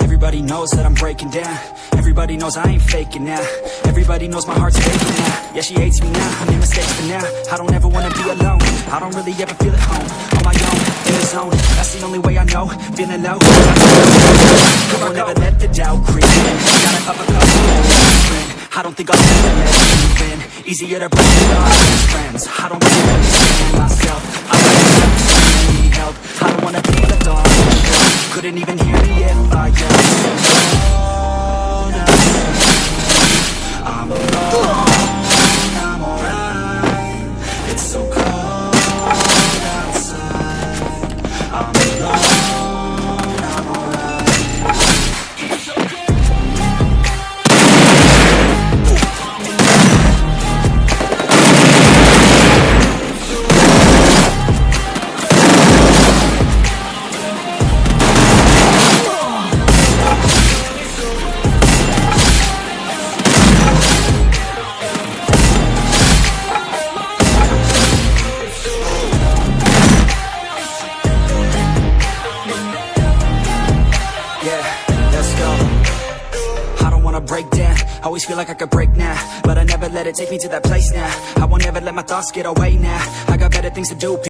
Everybody knows that I'm breaking down. Everybody knows I ain't faking now. Everybody knows my heart's faking now Yeah, she hates me now, I made mistakes for now. I don't ever wanna be alone. I don't really ever feel at home. On my own, in the zone. That's the only way I know. Feeling low. Come on, never let the doubt creep in. Gotta up a couple I don't think I'll ever let Easier to break it off friends. I don't really understand myself. I don't need help. I don't wanna be the dog Couldn't even I'm Yeah, let's go. I don't wanna break down. Always feel like I could break now But I never let it take me to that place now. I won't ever let my thoughts get away now. I got better things to do